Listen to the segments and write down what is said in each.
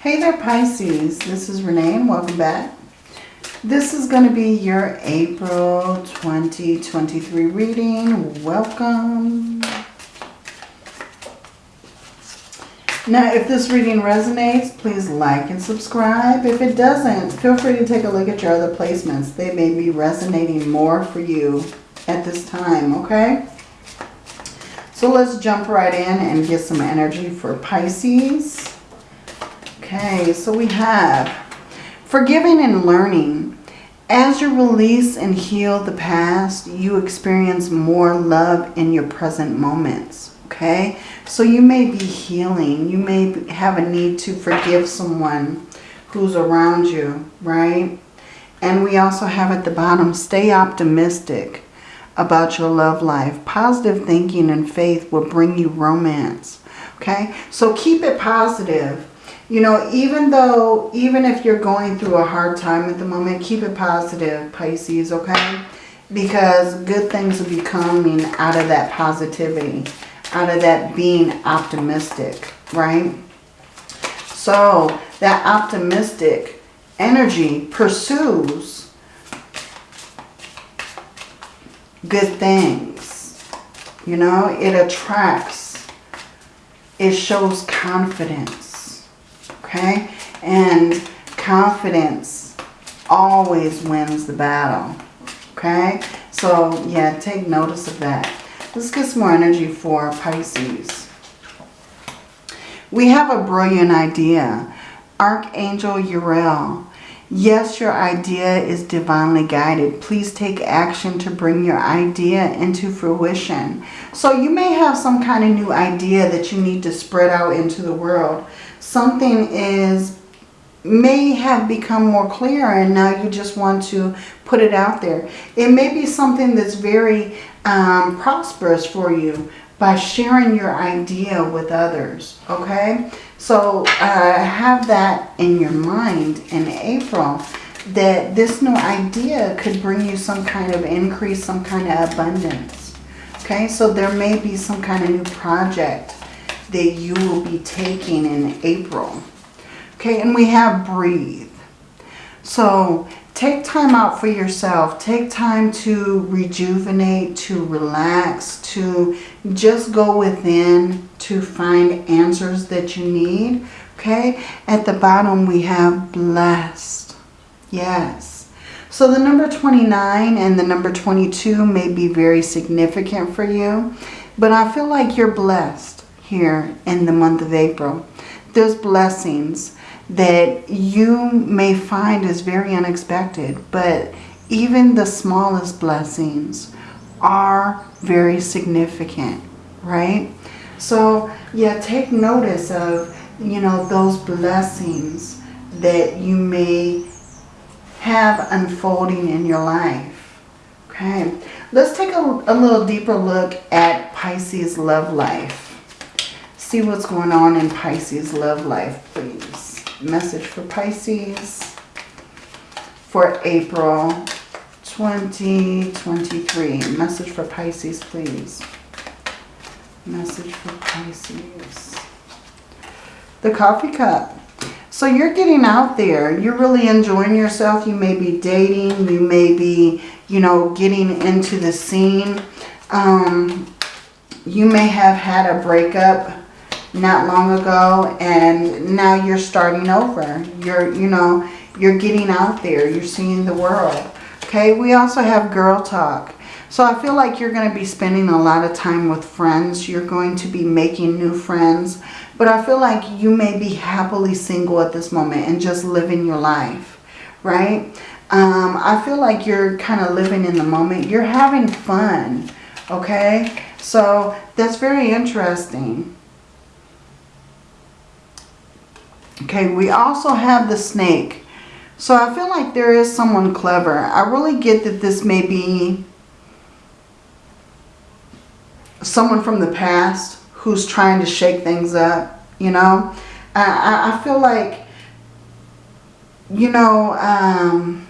Hey there Pisces, this is Renee and welcome back. This is going to be your April 2023 reading. Welcome. Now if this reading resonates, please like and subscribe. If it doesn't, feel free to take a look at your other placements. They may be resonating more for you at this time, okay? So let's jump right in and get some energy for Pisces. Okay, so we have forgiving and learning. As you release and heal the past, you experience more love in your present moments. Okay, so you may be healing. You may have a need to forgive someone who's around you, right? And we also have at the bottom, stay optimistic about your love life. Positive thinking and faith will bring you romance. Okay, so keep it positive you know, even though, even if you're going through a hard time at the moment, keep it positive, Pisces, okay? Because good things will be coming out of that positivity, out of that being optimistic, right? So that optimistic energy pursues good things. You know, it attracts, it shows confidence okay? And confidence always wins the battle, okay? So, yeah, take notice of that. Let's get some more energy for Pisces. We have a brilliant idea. Archangel Uriel. Yes, your idea is divinely guided. Please take action to bring your idea into fruition. So you may have some kind of new idea that you need to spread out into the world something is may have become more clear and now you just want to put it out there. It may be something that's very um, prosperous for you by sharing your idea with others, okay? So uh, have that in your mind in April that this new idea could bring you some kind of increase, some kind of abundance, okay? So there may be some kind of new project that you will be taking in April. Okay, and we have breathe. So take time out for yourself. Take time to rejuvenate, to relax, to just go within to find answers that you need. Okay, at the bottom we have blessed. Yes. So the number 29 and the number 22 may be very significant for you. But I feel like you're blessed here in the month of April. Those blessings that you may find is very unexpected, but even the smallest blessings are very significant, right? So, yeah, take notice of, you know, those blessings that you may have unfolding in your life. Okay, let's take a, a little deeper look at Pisces love life see what's going on in Pisces love life, please. Message for Pisces for April 2023. Message for Pisces, please. Message for Pisces. The coffee cup. So you're getting out there. You're really enjoying yourself. You may be dating. You may be, you know, getting into the scene. Um, you may have had a breakup not long ago and now you're starting over. You're, you know, you're getting out there. You're seeing the world. Okay, we also have girl talk. So I feel like you're going to be spending a lot of time with friends. You're going to be making new friends. But I feel like you may be happily single at this moment and just living your life, right? Um, I feel like you're kind of living in the moment. You're having fun, okay? So that's very interesting. Okay, we also have the snake. So I feel like there is someone clever. I really get that this may be someone from the past who's trying to shake things up, you know. I, I feel like, you know, um,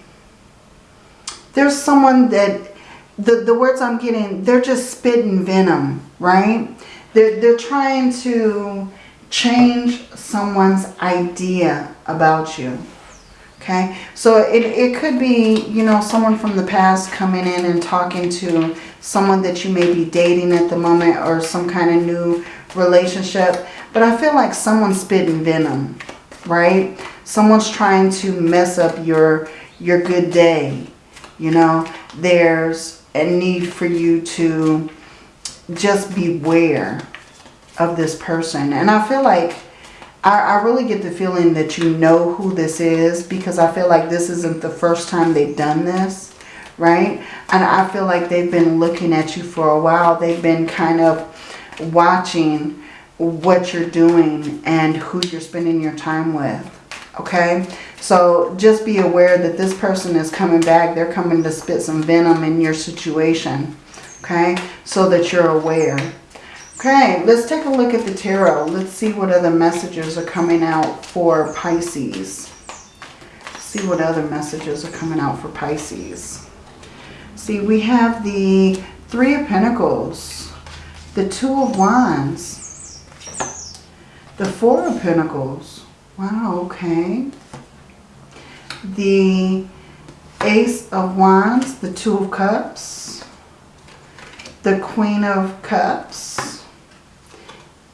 there's someone that, the, the words I'm getting, they're just spitting venom, right? They're, they're trying to change someone's idea about you. Okay, so it, it could be, you know, someone from the past coming in and talking to someone that you may be dating at the moment or some kind of new relationship. But I feel like someone's spitting venom, right? Someone's trying to mess up your, your good day. You know, there's a need for you to just beware of this person. And I feel like I, I really get the feeling that you know who this is because I feel like this isn't the first time they've done this, right? And I feel like they've been looking at you for a while. They've been kind of watching what you're doing and who you're spending your time with, okay? So just be aware that this person is coming back. They're coming to spit some venom in your situation, okay? So that you're aware. Okay, let's take a look at the tarot. Let's see what other messages are coming out for Pisces. See what other messages are coming out for Pisces. See, we have the Three of Pentacles, the Two of Wands, the Four of Pentacles. Wow, okay. The Ace of Wands, the Two of Cups, the Queen of Cups,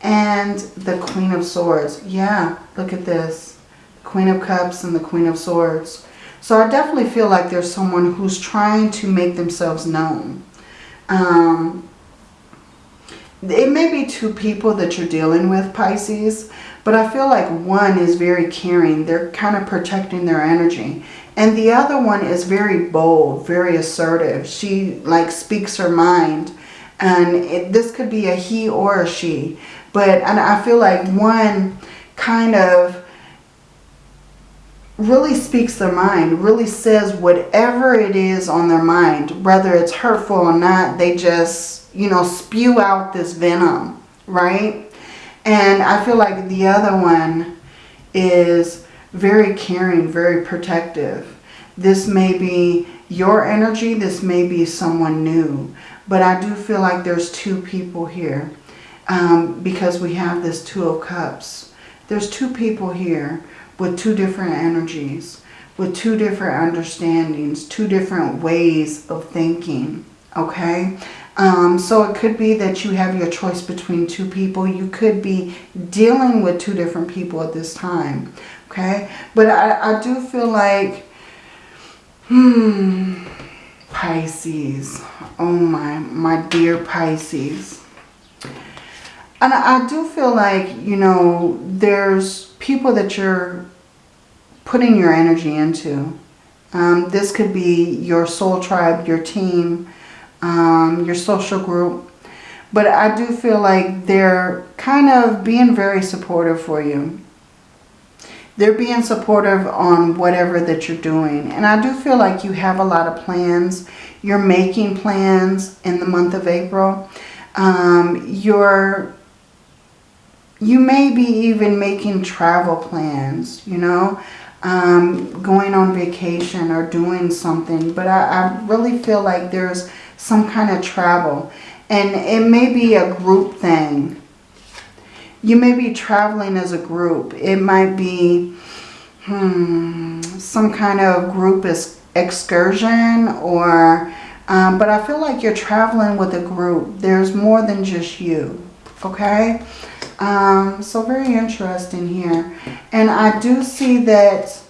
and the Queen of Swords. Yeah, look at this. Queen of Cups and the Queen of Swords. So I definitely feel like there's someone who's trying to make themselves known. Um, it may be two people that you're dealing with, Pisces, but I feel like one is very caring. They're kind of protecting their energy. And the other one is very bold, very assertive. She like speaks her mind. And it, this could be a he or a she. But I feel like one kind of really speaks their mind, really says whatever it is on their mind, whether it's hurtful or not, they just, you know, spew out this venom, right? And I feel like the other one is very caring, very protective. This may be your energy, this may be someone new, but I do feel like there's two people here um, because we have this Two of Cups. There's two people here with two different energies, with two different understandings, two different ways of thinking, okay? Um, so it could be that you have your choice between two people. You could be dealing with two different people at this time, okay? But I, I do feel like, hmm, Pisces. Oh my, my dear Pisces. And I do feel like, you know, there's people that you're putting your energy into. Um, this could be your soul tribe, your team, um, your social group. But I do feel like they're kind of being very supportive for you. They're being supportive on whatever that you're doing. And I do feel like you have a lot of plans. You're making plans in the month of April. Um, you're you may be even making travel plans, you know, um, going on vacation or doing something. But I, I really feel like there's some kind of travel. And it may be a group thing. You may be traveling as a group. It might be hmm, some kind of group excursion or... Um, but I feel like you're traveling with a group. There's more than just you. Okay? Um, so very interesting here. And I do see that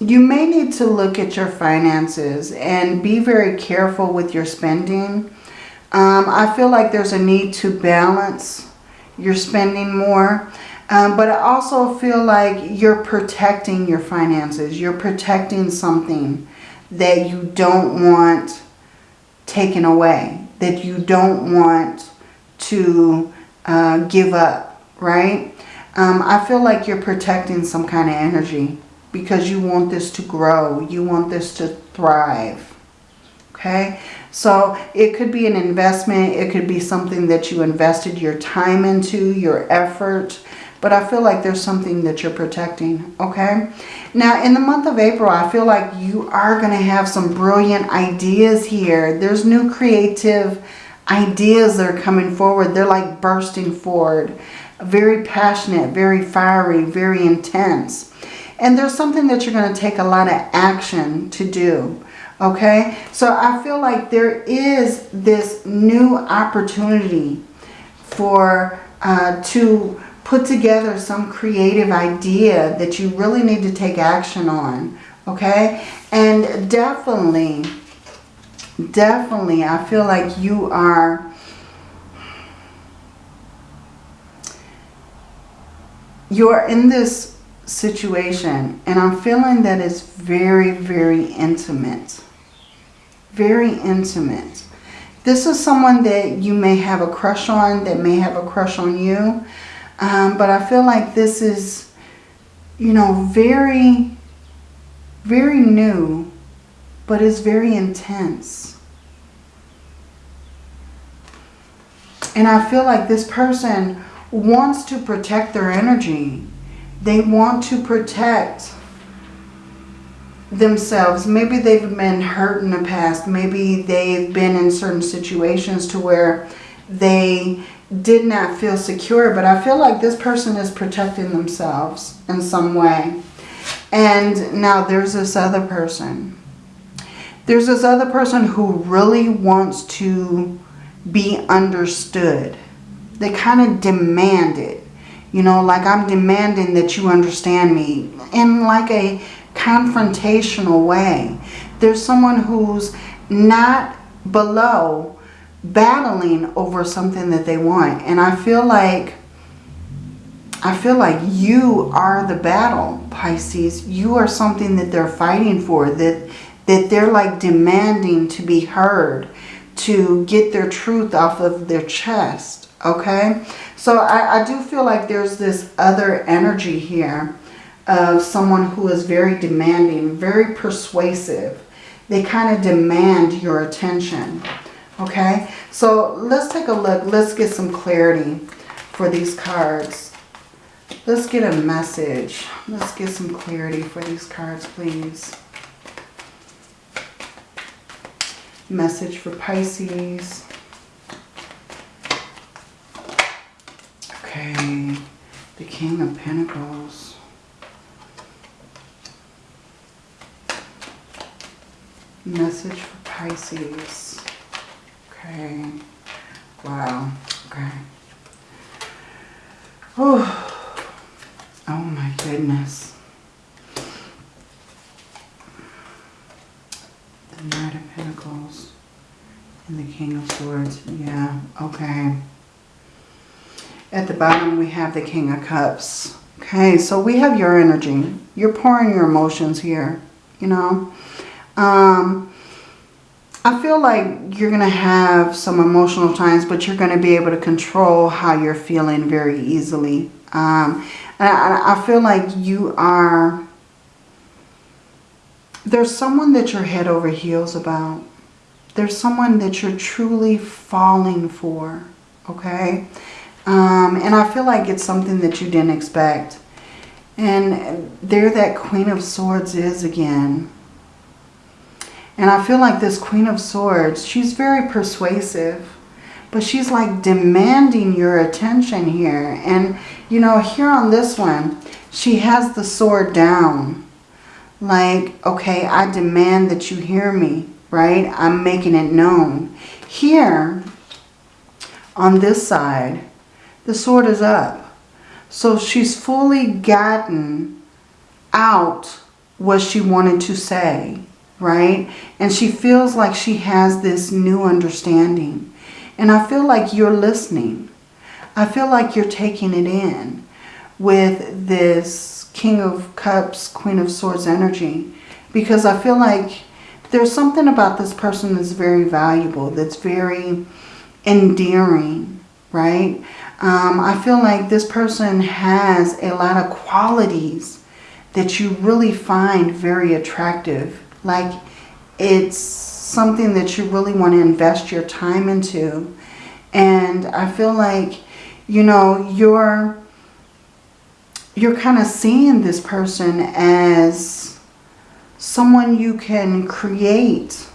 you may need to look at your finances and be very careful with your spending. Um, I feel like there's a need to balance your spending more. Um, but I also feel like you're protecting your finances. You're protecting something that you don't want taken away. That you don't want to uh, give up, right? Um, I feel like you're protecting some kind of energy because you want this to grow. You want this to thrive, okay? So it could be an investment. It could be something that you invested your time into, your effort. But I feel like there's something that you're protecting, okay? Now, in the month of April, I feel like you are going to have some brilliant ideas here. There's new creative ideas that are coming forward. They're like bursting forward. Very passionate, very fiery, very intense. And there's something that you're going to take a lot of action to do. Okay? So I feel like there is this new opportunity for uh, to put together some creative idea that you really need to take action on. Okay? And definitely, definitely, I feel like you are... You're in this situation and I'm feeling that it's very, very intimate. Very intimate. This is someone that you may have a crush on, that may have a crush on you. Um, but I feel like this is, you know, very, very new, but it's very intense. And I feel like this person wants to protect their energy. They want to protect themselves. Maybe they've been hurt in the past. Maybe they've been in certain situations to where they did not feel secure. But I feel like this person is protecting themselves in some way. And now there's this other person. There's this other person who really wants to be understood. They kind of demand it. You know, like I'm demanding that you understand me in like a confrontational way. There's someone who's not below battling over something that they want. And I feel like I feel like you are the battle, Pisces. You are something that they're fighting for, that, that they're like demanding to be heard, to get their truth off of their chest, okay? So I, I do feel like there's this other energy here of someone who is very demanding, very persuasive. They kind of demand your attention. Okay, so let's take a look. Let's get some clarity for these cards. Let's get a message. Let's get some clarity for these cards, please. Message for Pisces. Okay, the King of Pentacles. Message for Pisces. Okay. Wow. Okay. Oh, oh my goodness. The Knight of Pentacles and the King of Swords. Yeah, okay. At the bottom we have the King of Cups. Okay, so we have your energy. You're pouring your emotions here, you know. Um, I feel like you're going to have some emotional times, but you're going to be able to control how you're feeling very easily. Um, and I, I feel like you are... There's someone that you're head over heels about. There's someone that you're truly falling for, okay? Um, and I feel like it's something that you didn't expect. And there that Queen of Swords is again. And I feel like this Queen of Swords, she's very persuasive. But she's like demanding your attention here. And, you know, here on this one, she has the sword down. Like, okay, I demand that you hear me, right? I'm making it known. Here, on this side, the sword is up. So she's fully gotten out what she wanted to say right? And she feels like she has this new understanding. And I feel like you're listening. I feel like you're taking it in with this King of Cups, Queen of Swords energy. Because I feel like there's something about this person that's very valuable, that's very endearing, right? Um, I feel like this person has a lot of qualities that you really find very attractive like it's something that you really want to invest your time into. And I feel like, you know, you're, you're kind of seeing this person as someone you can create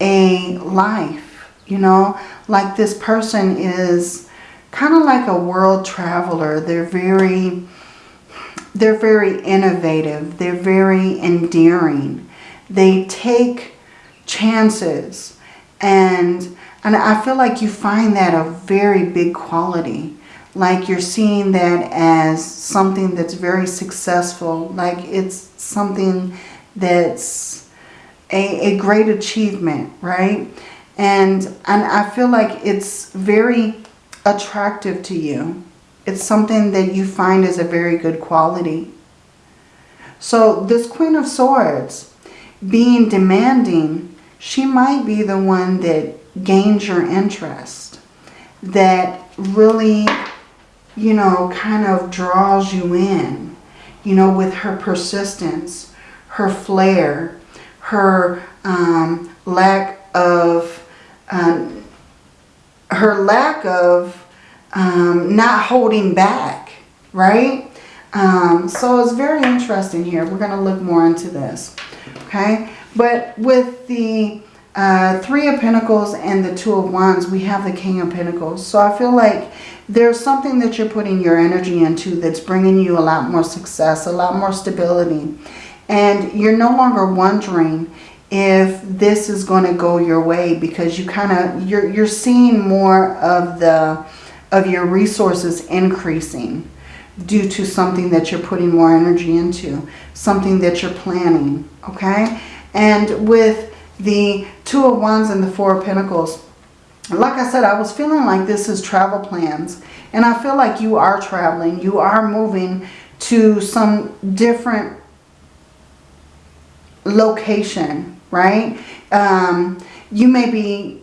a life You know, like this person is kind of like a world traveler. They're very, they're very innovative. They're very endearing. They take chances. And, and I feel like you find that a very big quality. Like you're seeing that as something that's very successful. Like it's something that's a, a great achievement, right? And, and I feel like it's very attractive to you. It's something that you find is a very good quality. So this Queen of Swords, being demanding, she might be the one that gains your interest. That really, you know, kind of draws you in. You know, with her persistence, her flair, her um, lack of, um, her lack of um, not holding back, right? Um, so it's very interesting here. We're going to look more into this, okay? But with the uh, Three of Pentacles and the Two of Wands, we have the King of Pentacles. So I feel like there's something that you're putting your energy into that's bringing you a lot more success, a lot more stability. And you're no longer wondering if this is going to go your way because you kind of, you're, you're seeing more of the, of your resources increasing due to something that you're putting more energy into, something that you're planning, okay? And with the Two of Wands and the Four of Pentacles, like I said, I was feeling like this is travel plans. And I feel like you are traveling. You are moving to some different location, right? Um, you may be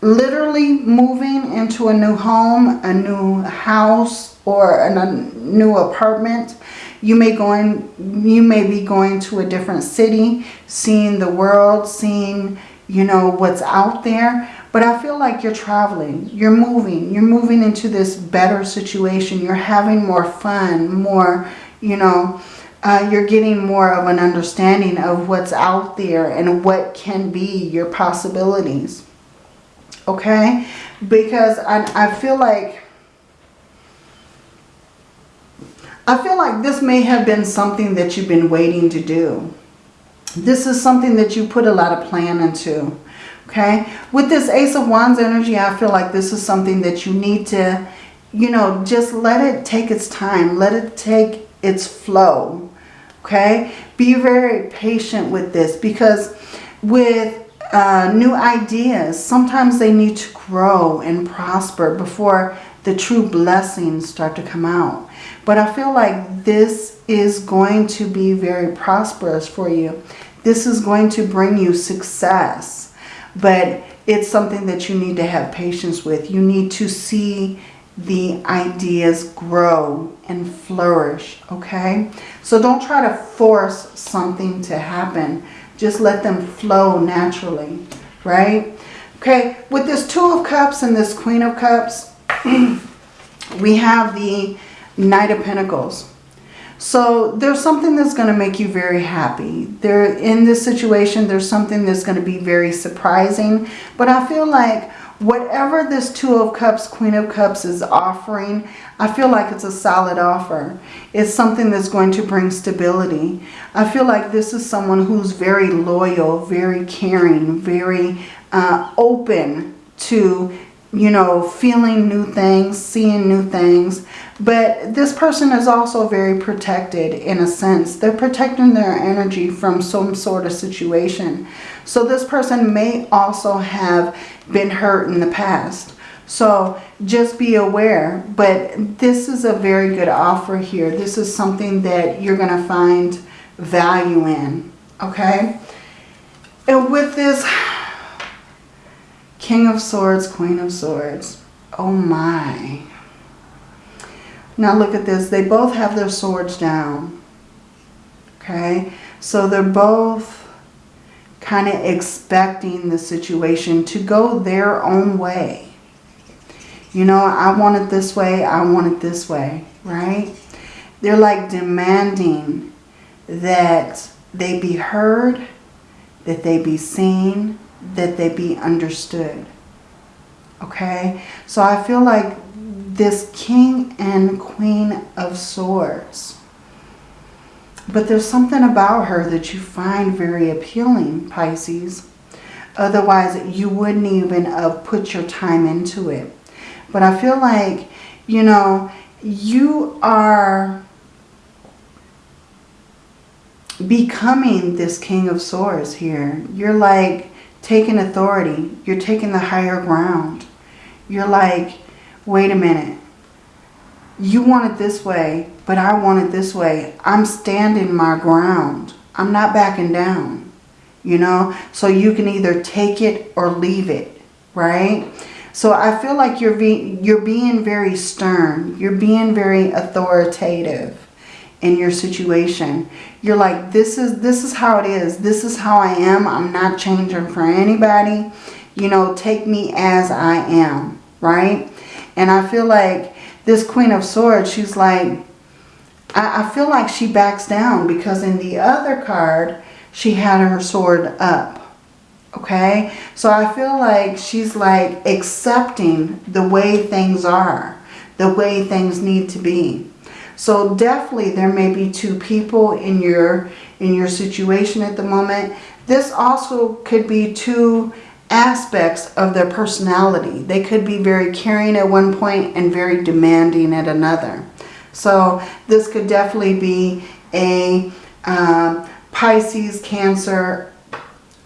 literally moving into a new home, a new house, or a new apartment. You may going you may be going to a different city, seeing the world, seeing, you know, what's out there. But I feel like you're traveling, you're moving, you're moving into this better situation. You're having more fun, more, you know, uh, you're getting more of an understanding of what's out there and what can be your possibilities. Okay? Because I, I feel like I feel like this may have been something that you've been waiting to do. This is something that you put a lot of plan into. Okay? With this Ace of Wands energy, I feel like this is something that you need to, you know, just let it take its time. Let it take its flow. Okay? Be very patient with this because with uh, new ideas, sometimes they need to grow and prosper before the true blessings start to come out. But I feel like this is going to be very prosperous for you. This is going to bring you success. But it's something that you need to have patience with. You need to see the ideas grow and flourish, okay? So don't try to force something to happen. Just let them flow naturally, right? Okay, with this Two of Cups and this Queen of Cups, we have the Knight of Pentacles. So there's something that's going to make you very happy. There, in this situation, there's something that's going to be very surprising. But I feel like whatever this Two of Cups, Queen of Cups is offering, I feel like it's a solid offer. It's something that's going to bring stability. I feel like this is someone who's very loyal, very caring, very uh, open to you know, feeling new things, seeing new things. But this person is also very protected in a sense. They're protecting their energy from some sort of situation. So this person may also have been hurt in the past. So just be aware. But this is a very good offer here. This is something that you're going to find value in. Okay? And with this King of Swords, Queen of Swords. Oh my. Now look at this. They both have their swords down. Okay. So they're both kind of expecting the situation to go their own way. You know, I want it this way. I want it this way. Right? They're like demanding that they be heard, that they be seen, that they be understood. Okay? So I feel like this King and Queen of Swords. But there's something about her that you find very appealing, Pisces. Otherwise, you wouldn't even have put your time into it. But I feel like, you know, you are becoming this King of Swords here. You're like taking authority. You're taking the higher ground. You're like, wait a minute. You want it this way, but I want it this way. I'm standing my ground. I'm not backing down you know. So you can either take it or leave it, right? So I feel like you're being, you're being very stern. You're being very authoritative in your situation. You're like, this is, this is how it is. This is how I am. I'm not changing for anybody. You know, take me as I am, right? And I feel like this Queen of Swords, she's like, I, I feel like she backs down because in the other card, she had her sword up. Okay? So I feel like she's like accepting the way things are. The way things need to be. So definitely there may be two people in your in your situation at the moment. This also could be two aspects of their personality. They could be very caring at one point and very demanding at another. So this could definitely be a um, Pisces, Cancer,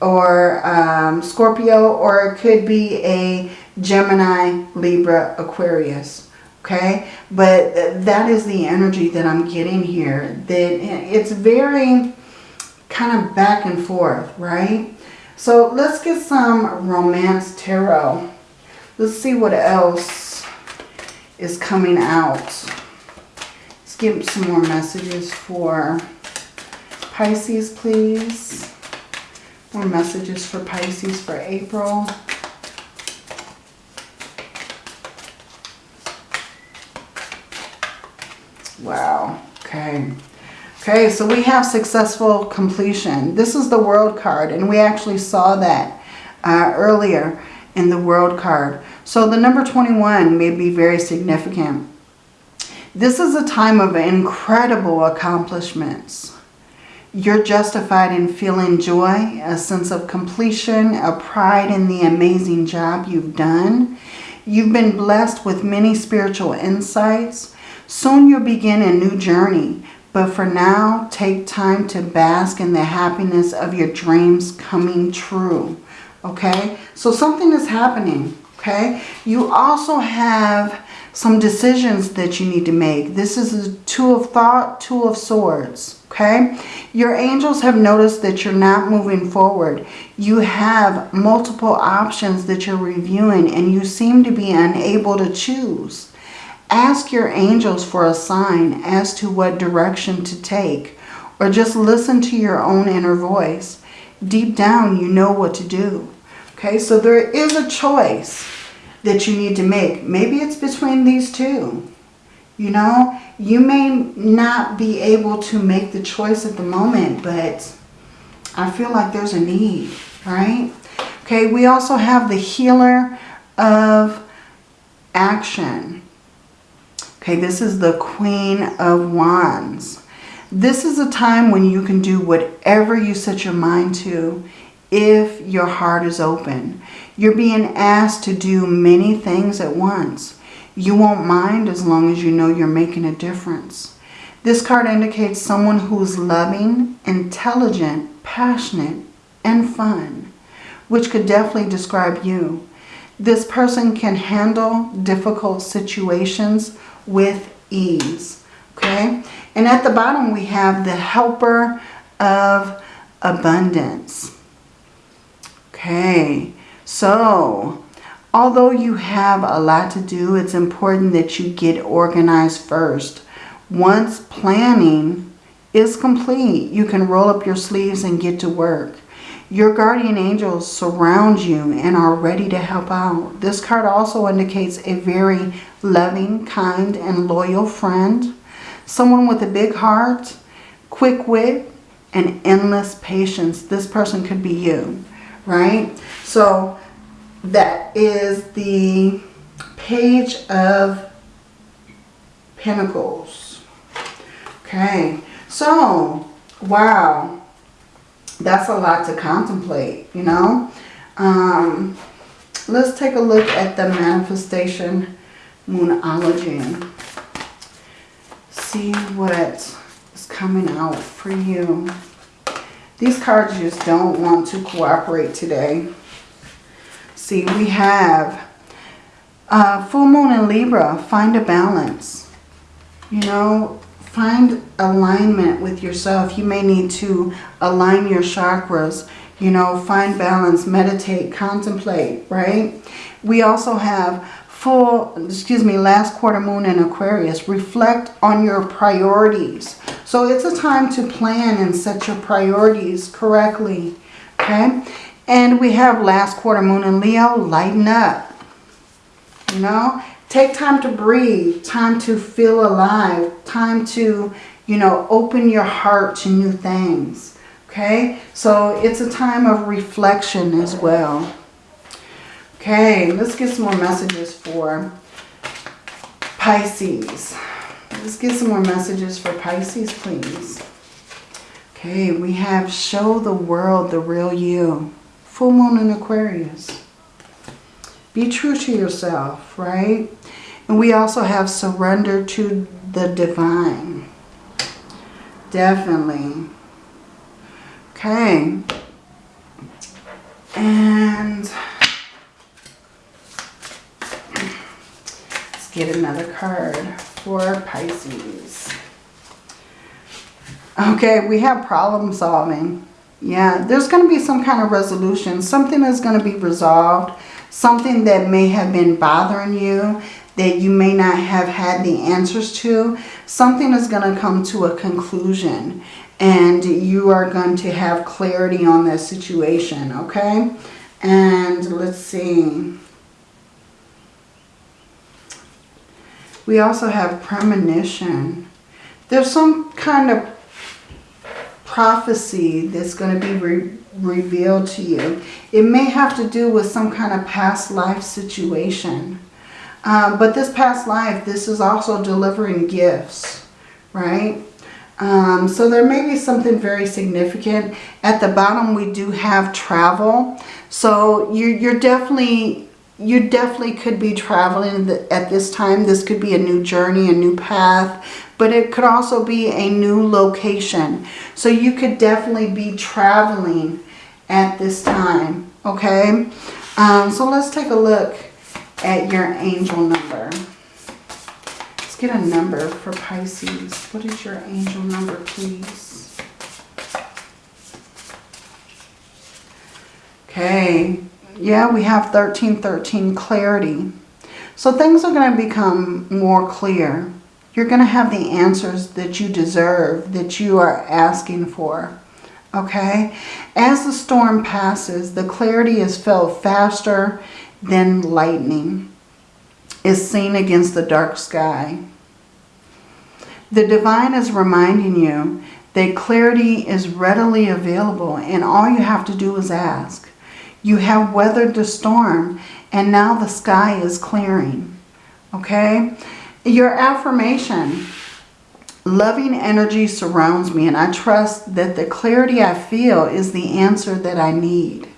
or um, Scorpio, or it could be a Gemini, Libra, Aquarius. Okay, but uh, that is the energy that I'm getting here. That eh, it's very kind of back and forth, right? So let's get some Romance Tarot. Let's see what else is coming out. Let's give some more messages for Pisces, please. More messages for Pisces for April. Wow. Okay. Okay, so we have successful completion. This is the world card, and we actually saw that uh, earlier in the world card. So the number 21 may be very significant. This is a time of incredible accomplishments. You're justified in feeling joy, a sense of completion, a pride in the amazing job you've done. You've been blessed with many spiritual insights. Soon you'll begin a new journey. But for now, take time to bask in the happiness of your dreams coming true. Okay? So something is happening. Okay? You also have some decisions that you need to make. This is a two of thought, two of swords okay? Your angels have noticed that you're not moving forward. You have multiple options that you're reviewing and you seem to be unable to choose. Ask your angels for a sign as to what direction to take or just listen to your own inner voice. Deep down, you know what to do. Okay, so there is a choice that you need to make. Maybe it's between these two. You know, you may not be able to make the choice at the moment, but I feel like there's a need, right? Okay, we also have the healer of action. Okay, this is the Queen of Wands. This is a time when you can do whatever you set your mind to if your heart is open. You're being asked to do many things at once. You won't mind as long as you know you're making a difference. This card indicates someone who's loving, intelligent, passionate, and fun, which could definitely describe you. This person can handle difficult situations with ease. Okay? And at the bottom we have the helper of abundance. Okay, so Although you have a lot to do, it's important that you get organized first. Once planning is complete, you can roll up your sleeves and get to work. Your guardian angels surround you and are ready to help out. This card also indicates a very loving, kind, and loyal friend. Someone with a big heart, quick wit, and endless patience. This person could be you right? So that is the Page of Pentacles. Okay, so, wow, that's a lot to contemplate, you know? Um, let's take a look at the manifestation moonology. See what is coming out for you. These cards just don't want to cooperate today. See, we have uh, full moon in Libra. Find a balance. You know, find alignment with yourself. You may need to align your chakras. You know, find balance, meditate, contemplate, right? We also have full, excuse me, last quarter moon in Aquarius. Reflect on your priorities. So it's a time to plan and set your priorities correctly, okay? And we have last quarter moon in Leo, lighten up. You know, take time to breathe, time to feel alive, time to, you know, open your heart to new things. Okay, so it's a time of reflection as well. Okay, let's get some more messages for Pisces. Let's get some more messages for Pisces, please. Okay, we have show the world the real you. Full moon in Aquarius. Be true to yourself, right? And we also have surrender to the divine. Definitely. Okay. And let's get another card for Pisces. Okay, we have problem solving. Yeah, there's going to be some kind of resolution. Something is going to be resolved. Something that may have been bothering you that you may not have had the answers to. Something is going to come to a conclusion. And you are going to have clarity on that situation, okay? And let's see. We also have premonition. There's some kind of prophecy that's going to be re revealed to you. It may have to do with some kind of past life situation. Um, but this past life, this is also delivering gifts, right? Um, so there may be something very significant. At the bottom, we do have travel. So you're, you're definitely you definitely could be traveling at this time. This could be a new journey, a new path, but it could also be a new location. So you could definitely be traveling at this time, okay? Um, so let's take a look at your angel number. Let's get a number for Pisces. What is your angel number, please? Okay, yeah, we have 1313 clarity. So things are going to become more clear. You're going to have the answers that you deserve, that you are asking for. Okay? As the storm passes, the clarity is felt faster than lightning is seen against the dark sky. The divine is reminding you that clarity is readily available and all you have to do is ask. You have weathered the storm and now the sky is clearing. Okay? Your affirmation. Loving energy surrounds me and I trust that the clarity I feel is the answer that I need.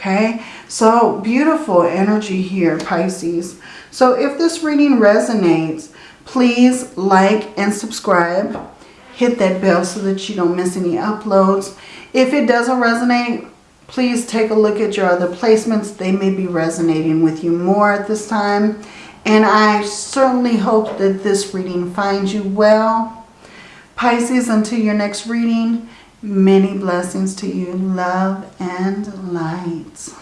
Okay? So beautiful energy here, Pisces. So if this reading resonates, please like and subscribe. Hit that bell so that you don't miss any uploads. If it doesn't resonate, Please take a look at your other placements. They may be resonating with you more at this time. And I certainly hope that this reading finds you well. Pisces, until your next reading, many blessings to you. Love and light.